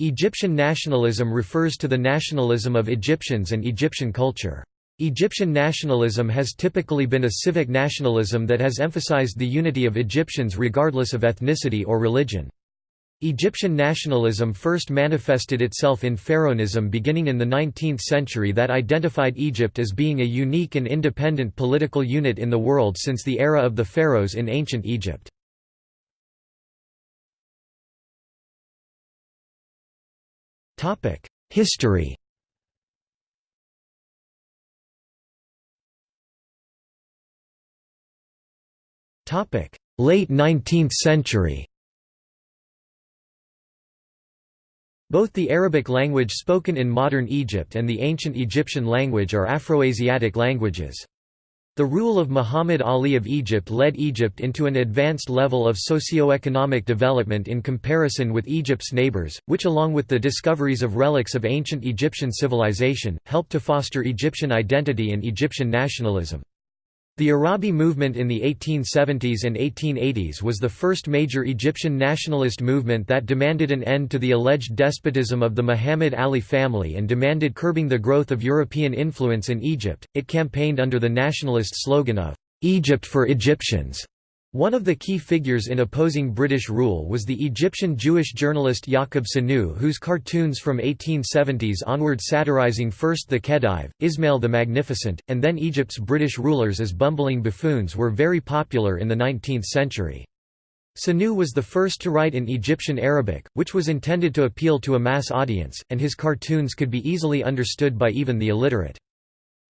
Egyptian nationalism refers to the nationalism of Egyptians and Egyptian culture. Egyptian nationalism has typically been a civic nationalism that has emphasized the unity of Egyptians regardless of ethnicity or religion. Egyptian nationalism first manifested itself in Pharaonism beginning in the 19th century that identified Egypt as being a unique and independent political unit in the world since the era of the pharaohs in ancient Egypt. History. Late 19th century. Both the Arabic language spoken in modern Egypt and the ancient Egyptian language are Afroasiatic languages. The rule of Muhammad Ali of Egypt led Egypt into an advanced level of socio-economic development in comparison with Egypt's neighbors, which along with the discoveries of relics of ancient Egyptian civilization, helped to foster Egyptian identity and Egyptian nationalism. The Arabi movement in the 1870s and 1880s was the first major Egyptian nationalist movement that demanded an end to the alleged despotism of the Muhammad Ali family and demanded curbing the growth of European influence in Egypt. It campaigned under the nationalist slogan of Egypt for Egyptians. One of the key figures in opposing British rule was the Egyptian Jewish journalist Yaqub Sanu whose cartoons from 1870s onward satirizing first the Khedive, Ismail the Magnificent, and then Egypt's British rulers as bumbling buffoons were very popular in the 19th century. Sanu was the first to write in Egyptian Arabic, which was intended to appeal to a mass audience, and his cartoons could be easily understood by even the illiterate.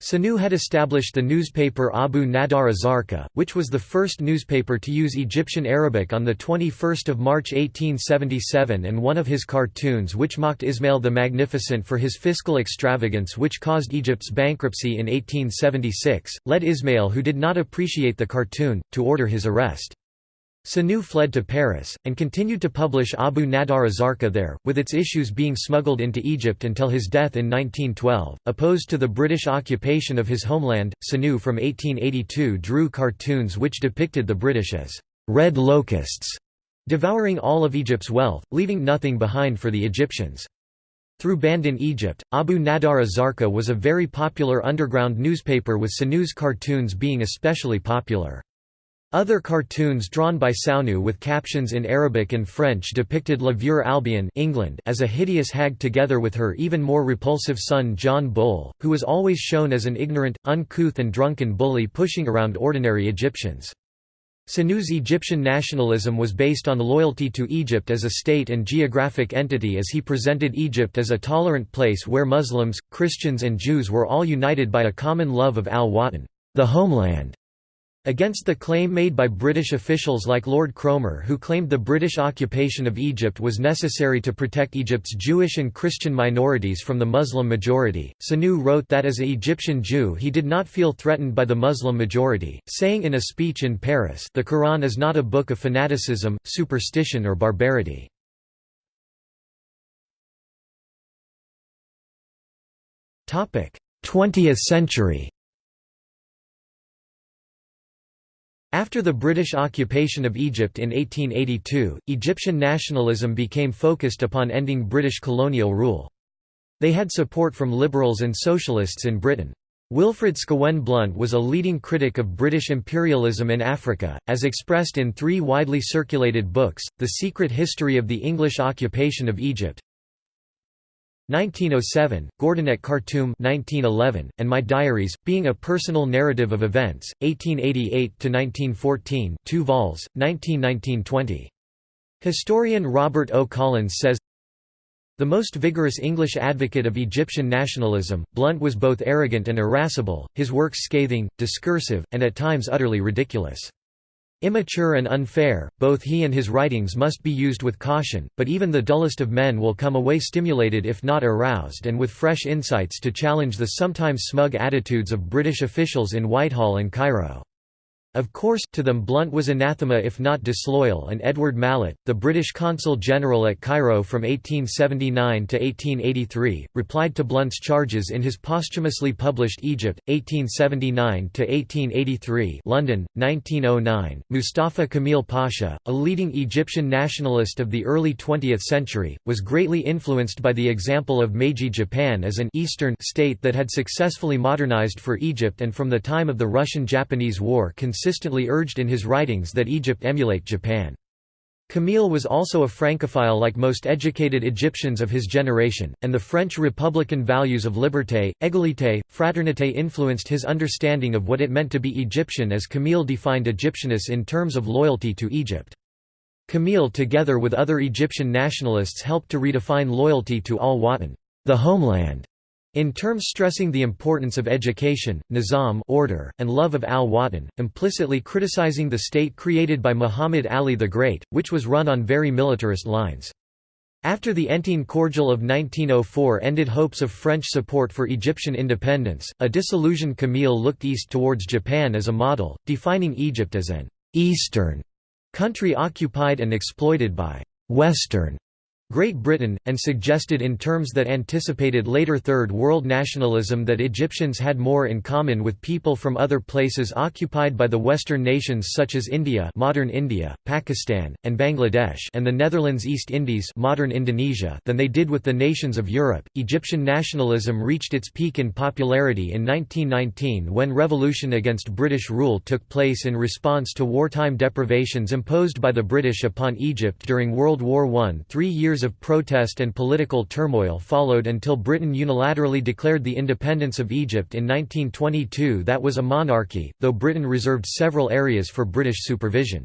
Sanu had established the newspaper Abu Nadar Azarqa, which was the first newspaper to use Egyptian Arabic on 21 March 1877 and one of his cartoons which mocked Ismail the Magnificent for his fiscal extravagance which caused Egypt's bankruptcy in 1876, led Ismail who did not appreciate the cartoon, to order his arrest. Sanu fled to Paris, and continued to publish Abu Nadar Azarqa there, with its issues being smuggled into Egypt until his death in 1912. Opposed to the British occupation of his homeland, Sanu from 1882 drew cartoons which depicted the British as red locusts, devouring all of Egypt's wealth, leaving nothing behind for the Egyptians. Through banned in Egypt, Abu Nadar Azarqa was a very popular underground newspaper with Sanu's cartoons being especially popular. Other cartoons drawn by Sanu with captions in Arabic and French depicted La Veur Albion England as a hideous hag together with her even more repulsive son John Bull, who was always shown as an ignorant, uncouth and drunken bully pushing around ordinary Egyptians. Sanu's Egyptian nationalism was based on loyalty to Egypt as a state and geographic entity as he presented Egypt as a tolerant place where Muslims, Christians and Jews were all united by a common love of al-Watan the homeland", Against the claim made by British officials like Lord Cromer who claimed the British occupation of Egypt was necessary to protect Egypt's Jewish and Christian minorities from the Muslim majority, Sanu wrote that as an Egyptian Jew he did not feel threatened by the Muslim majority, saying in a speech in Paris the Quran is not a book of fanaticism, superstition or barbarity. Twentieth century After the British occupation of Egypt in 1882, Egyptian nationalism became focused upon ending British colonial rule. They had support from liberals and socialists in Britain. Wilfred Scawen Blunt was a leading critic of British imperialism in Africa, as expressed in three widely circulated books, The Secret History of the English Occupation of Egypt, 1907, Gordon at Khartoum 1911, and My Diaries, being a personal narrative of events, 1888–1914 2 vols, 1919–20. Historian Robert O. Collins says, The most vigorous English advocate of Egyptian nationalism, Blunt was both arrogant and irascible, his works scathing, discursive, and at times utterly ridiculous. Immature and unfair, both he and his writings must be used with caution, but even the dullest of men will come away stimulated if not aroused and with fresh insights to challenge the sometimes smug attitudes of British officials in Whitehall and Cairo. Of course, to them Blunt was anathema if not disloyal and Edward Malet, the British consul general at Cairo from 1879 to 1883, replied to Blunt's charges in his posthumously published Egypt, 1879 to 1883 London, 1909. Mustafa Kamil Pasha, a leading Egyptian nationalist of the early 20th century, was greatly influenced by the example of Meiji Japan as an Eastern state that had successfully modernized for Egypt and from the time of the Russian-Japanese War consistently urged in his writings that Egypt emulate Japan. Kamil was also a Francophile like most educated Egyptians of his generation, and the French republican values of liberté, égalité, fraternité influenced his understanding of what it meant to be Egyptian as Kamil defined Egyptianness in terms of loyalty to Egypt. Kamil together with other Egyptian nationalists helped to redefine loyalty to al-Watan the homeland", in terms stressing the importance of education, nizam order, and love of al-Watan, implicitly criticizing the state created by Muhammad Ali the Great, which was run on very militarist lines. After the Entente Cordiale of 1904 ended hopes of French support for Egyptian independence, a disillusioned Kamil looked east towards Japan as a model, defining Egypt as an «Eastern» country occupied and exploited by «Western» Great Britain, and suggested in terms that anticipated later Third World nationalism that Egyptians had more in common with people from other places occupied by the Western nations such as India modern India, Pakistan, and Bangladesh and the Netherlands East Indies modern Indonesia than they did with the nations of Europe. Egyptian nationalism reached its peak in popularity in 1919 when revolution against British rule took place in response to wartime deprivations imposed by the British upon Egypt during World War I three years years of protest and political turmoil followed until Britain unilaterally declared the independence of Egypt in 1922 that was a monarchy, though Britain reserved several areas for British supervision.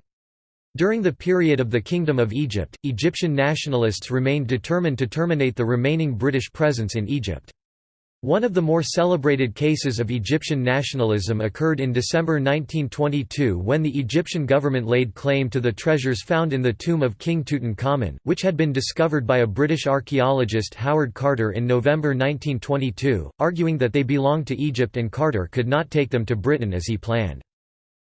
During the period of the Kingdom of Egypt, Egyptian nationalists remained determined to terminate the remaining British presence in Egypt. One of the more celebrated cases of Egyptian nationalism occurred in December 1922 when the Egyptian government laid claim to the treasures found in the tomb of King Tutankhamun, which had been discovered by a British archaeologist Howard Carter in November 1922, arguing that they belonged to Egypt and Carter could not take them to Britain as he planned.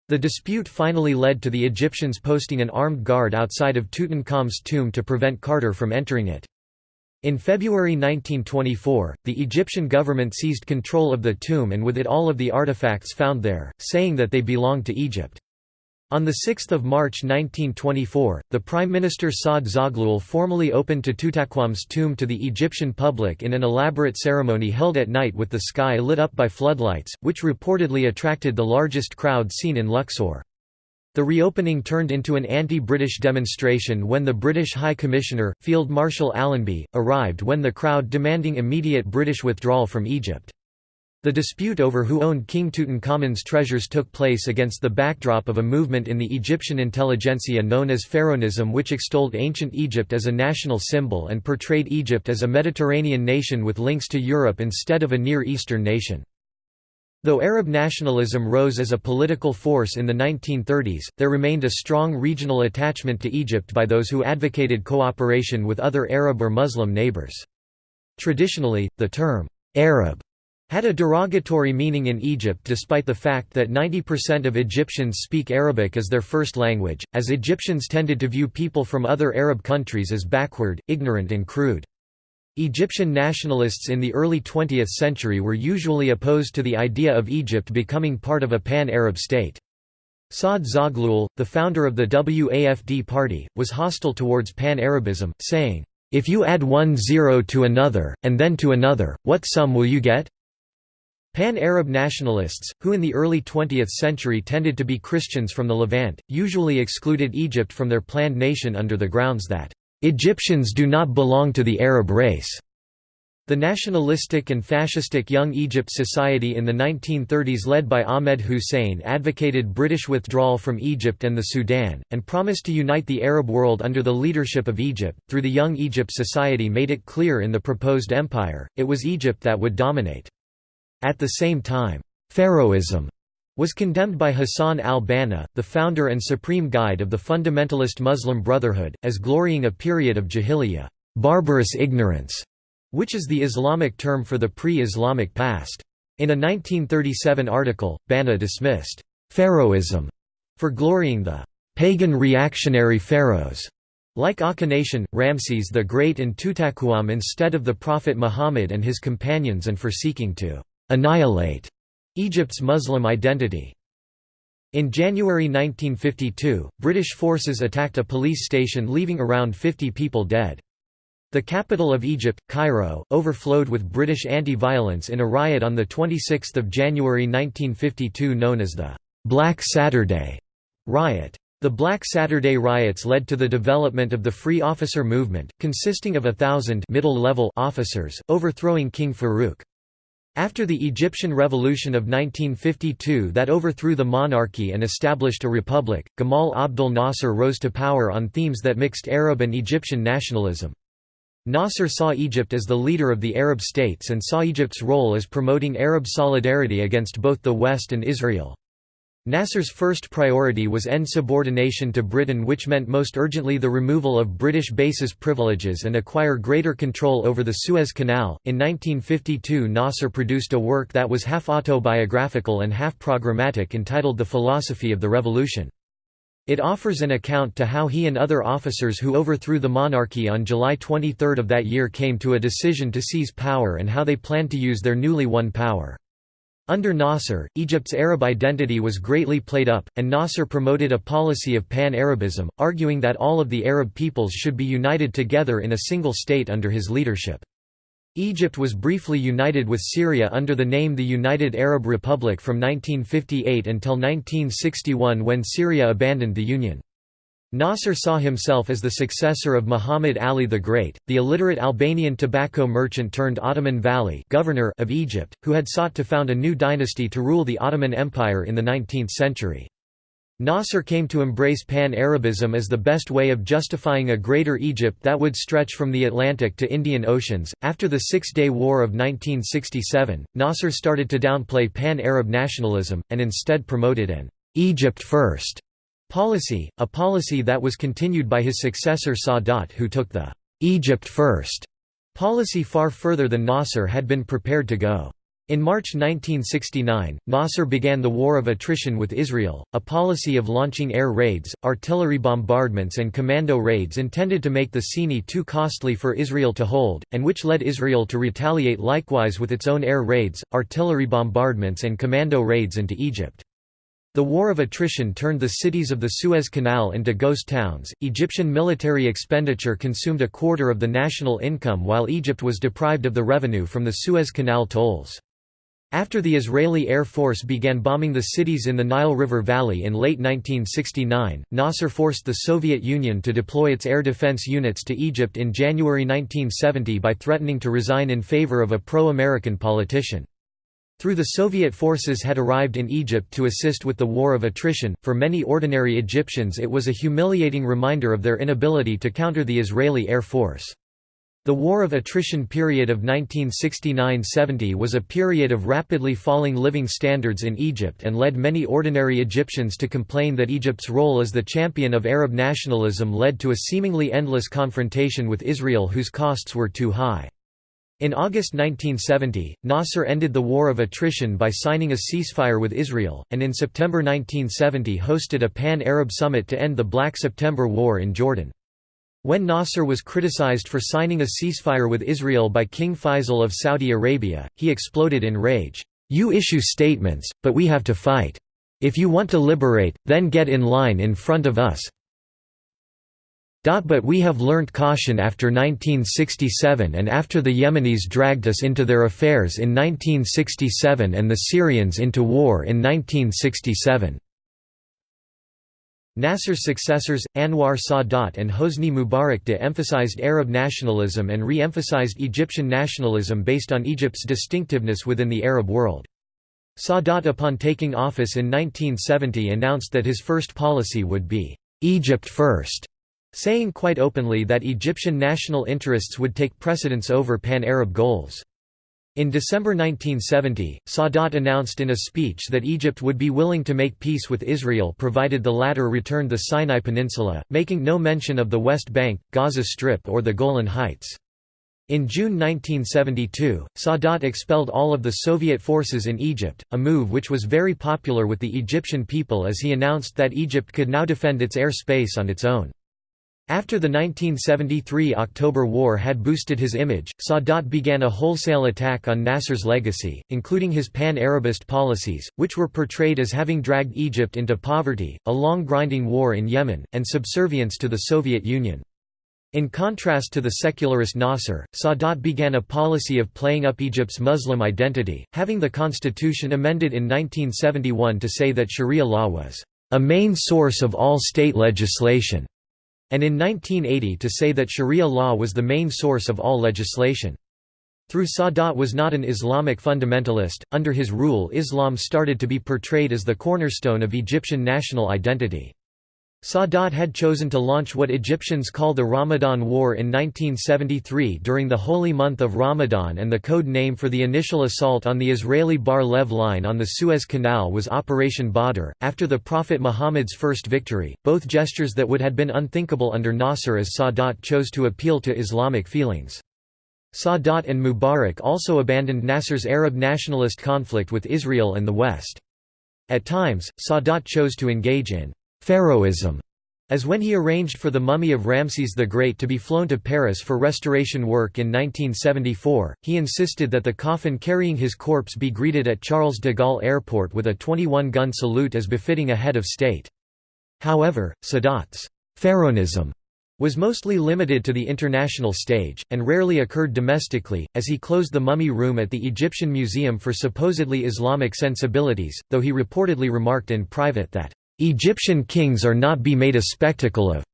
The dispute finally led to the Egyptians posting an armed guard outside of Tutankhamun's tomb to prevent Carter from entering it. In February 1924, the Egyptian government seized control of the tomb and with it all of the artifacts found there, saying that they belonged to Egypt. On 6 March 1924, the Prime Minister Saad Zaghloul formally opened Tutankhamun's tomb to the Egyptian public in an elaborate ceremony held at night with the sky lit up by floodlights, which reportedly attracted the largest crowd seen in Luxor. The reopening turned into an anti-British demonstration when the British High Commissioner, Field Marshal Allenby, arrived when the crowd demanding immediate British withdrawal from Egypt. The dispute over who owned King Tutankhamun's treasures took place against the backdrop of a movement in the Egyptian intelligentsia known as Pharaonism which extolled ancient Egypt as a national symbol and portrayed Egypt as a Mediterranean nation with links to Europe instead of a Near Eastern nation. Though Arab nationalism rose as a political force in the 1930s, there remained a strong regional attachment to Egypt by those who advocated cooperation with other Arab or Muslim neighbors. Traditionally, the term, "'Arab' had a derogatory meaning in Egypt despite the fact that 90% of Egyptians speak Arabic as their first language, as Egyptians tended to view people from other Arab countries as backward, ignorant and crude. Egyptian nationalists in the early 20th century were usually opposed to the idea of Egypt becoming part of a pan-Arab state. Saad Zaghloul, the founder of the WAFD party, was hostile towards pan-Arabism, saying, "'If you add one zero to another, and then to another, what sum will you get?' Pan-Arab nationalists, who in the early 20th century tended to be Christians from the Levant, usually excluded Egypt from their planned nation under the grounds that Egyptians do not belong to the Arab race. The nationalistic and fascistic Young Egypt Society in the 1930s led by Ahmed Hussein advocated British withdrawal from Egypt and the Sudan, and promised to unite the Arab world under the leadership of Egypt. Through the Young Egypt Society made it clear in the proposed empire, it was Egypt that would dominate. At the same time, Pharaohism was condemned by Hassan al-Banna, the founder and supreme guide of the fundamentalist Muslim Brotherhood, as glorying a period of jahiliyyah barbarous ignorance", which is the Islamic term for the pre-Islamic past. In a 1937 article, Banna dismissed «Pharaohism» For glorying the pagan reactionary pharaohs like Akhenaten, Ramses the Great and Tutankhamun instead of the Prophet Muhammad and his companions and for seeking to «annihilate» Egypt's Muslim identity. In January 1952, British forces attacked a police station leaving around 50 people dead. The capital of Egypt, Cairo, overflowed with British anti-violence in a riot on 26 January 1952 known as the «Black Saturday» riot. The Black Saturday riots led to the development of the Free Officer Movement, consisting of a thousand middle-level officers, overthrowing King Farouk. After the Egyptian Revolution of 1952 that overthrew the monarchy and established a republic, Gamal Abdel Nasser rose to power on themes that mixed Arab and Egyptian nationalism. Nasser saw Egypt as the leader of the Arab states and saw Egypt's role as promoting Arab solidarity against both the West and Israel. Nasser's first priority was end subordination to Britain which meant most urgently the removal of British bases privileges and acquire greater control over the Suez Canal. In 1952 Nasser produced a work that was half autobiographical and half programmatic entitled The Philosophy of the Revolution. It offers an account to how he and other officers who overthrew the monarchy on July 23 of that year came to a decision to seize power and how they planned to use their newly won power. Under Nasser, Egypt's Arab identity was greatly played up, and Nasser promoted a policy of pan-Arabism, arguing that all of the Arab peoples should be united together in a single state under his leadership. Egypt was briefly united with Syria under the name the United Arab Republic from 1958 until 1961 when Syria abandoned the Union. Nasser saw himself as the successor of Muhammad Ali the Great, the illiterate Albanian tobacco merchant turned Ottoman Vali governor of Egypt, who had sought to found a new dynasty to rule the Ottoman Empire in the 19th century. Nasser came to embrace Pan-Arabism as the best way of justifying a Greater Egypt that would stretch from the Atlantic to Indian Oceans. After the Six-Day War of 1967, Nasser started to downplay Pan-Arab nationalism, and instead promoted an «Egypt first policy, a policy that was continued by his successor Sadat who took the «Egypt first policy far further than Nasser had been prepared to go. In March 1969, Nasser began the War of Attrition with Israel, a policy of launching air raids, artillery bombardments and commando raids intended to make the Sinai too costly for Israel to hold, and which led Israel to retaliate likewise with its own air raids, artillery bombardments and commando raids into Egypt. The War of Attrition turned the cities of the Suez Canal into ghost towns. Egyptian military expenditure consumed a quarter of the national income while Egypt was deprived of the revenue from the Suez Canal tolls. After the Israeli Air Force began bombing the cities in the Nile River Valley in late 1969, Nasser forced the Soviet Union to deploy its air defense units to Egypt in January 1970 by threatening to resign in favor of a pro-American politician. Through the Soviet forces had arrived in Egypt to assist with the war of attrition, for many ordinary Egyptians it was a humiliating reminder of their inability to counter the Israeli Air Force. The War of Attrition period of 1969–70 was a period of rapidly falling living standards in Egypt and led many ordinary Egyptians to complain that Egypt's role as the champion of Arab nationalism led to a seemingly endless confrontation with Israel whose costs were too high. In August 1970, Nasser ended the War of Attrition by signing a ceasefire with Israel, and in September 1970 hosted a Pan-Arab summit to end the Black September War in Jordan. When Nasser was criticized for signing a ceasefire with Israel by King Faisal of Saudi Arabia, he exploded in rage, "'You issue statements, but we have to fight. If you want to liberate, then get in line in front of us. But we have learnt caution after 1967 and after the Yemenis dragged us into their affairs in 1967 and the Syrians into war in 1967. Nasser's successors, Anwar Sadat and Hosni Mubarak de-emphasized Arab nationalism and re-emphasized Egyptian nationalism based on Egypt's distinctiveness within the Arab world. Sadat upon taking office in 1970 announced that his first policy would be, "'Egypt first, saying quite openly that Egyptian national interests would take precedence over pan-Arab goals. In December 1970, Sadat announced in a speech that Egypt would be willing to make peace with Israel provided the latter returned the Sinai Peninsula, making no mention of the West Bank, Gaza Strip or the Golan Heights. In June 1972, Sadat expelled all of the Soviet forces in Egypt, a move which was very popular with the Egyptian people as he announced that Egypt could now defend its air space on its own. After the 1973 October War had boosted his image, Sadat began a wholesale attack on Nasser's legacy, including his pan-Arabist policies, which were portrayed as having dragged Egypt into poverty, a long grinding war in Yemen, and subservience to the Soviet Union. In contrast to the secularist Nasser, Sadat began a policy of playing up Egypt's Muslim identity, having the constitution amended in 1971 to say that Sharia law was a main source of all state legislation, and in 1980 to say that Sharia law was the main source of all legislation. Through Sadat was not an Islamic fundamentalist, under his rule Islam started to be portrayed as the cornerstone of Egyptian national identity. Sadat had chosen to launch what Egyptians call the Ramadan War in 1973 during the holy month of Ramadan and the code name for the initial assault on the Israeli Bar-Lev line on the Suez Canal was Operation Badr. After the Prophet Muhammad's first victory, both gestures that would had been unthinkable under Nasser as Sadat chose to appeal to Islamic feelings. Sadat and Mubarak also abandoned Nasser's Arab nationalist conflict with Israel and the West. At times, Sadat chose to engage in Pharaohism, as when he arranged for the mummy of Ramses the Great to be flown to Paris for restoration work in 1974, he insisted that the coffin carrying his corpse be greeted at Charles de Gaulle Airport with a 21-gun salute as befitting a head of state. However, Sadat's Pharaonism was mostly limited to the international stage, and rarely occurred domestically, as he closed the mummy room at the Egyptian Museum for supposedly Islamic sensibilities, though he reportedly remarked in private that Egyptian kings are not be made a spectacle of.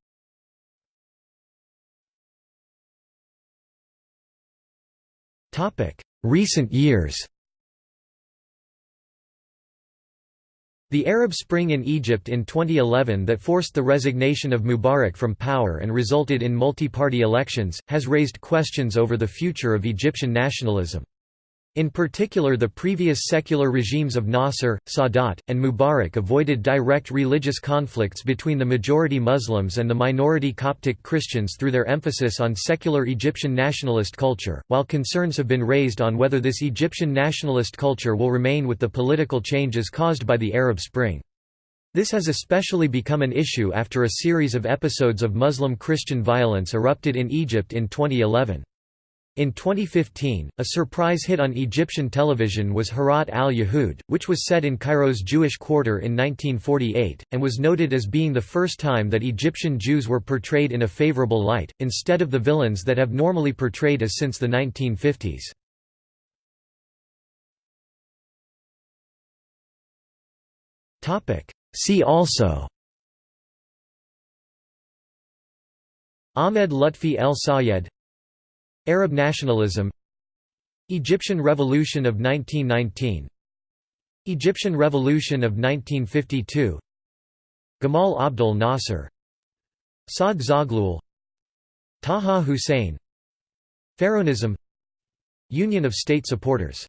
Recent years The Arab Spring in Egypt in 2011 that forced the resignation of Mubarak from power and resulted in multi-party elections, has raised questions over the future of Egyptian nationalism. In particular the previous secular regimes of Nasser, Sadat, and Mubarak avoided direct religious conflicts between the majority Muslims and the minority Coptic Christians through their emphasis on secular Egyptian nationalist culture, while concerns have been raised on whether this Egyptian nationalist culture will remain with the political changes caused by the Arab Spring. This has especially become an issue after a series of episodes of Muslim-Christian violence erupted in Egypt in 2011. In 2015, a surprise hit on Egyptian television was Harat al-Yahud, which was set in Cairo's Jewish quarter in 1948, and was noted as being the first time that Egyptian Jews were portrayed in a favorable light, instead of the villains that have normally portrayed as since the 1950s. See also Ahmed Lutfi El Sayed Arab nationalism Egyptian Revolution of 1919 Egyptian Revolution of 1952 Gamal Abdel Nasser Saad Zaghloul Taha Hussein Pharaonism Union of State Supporters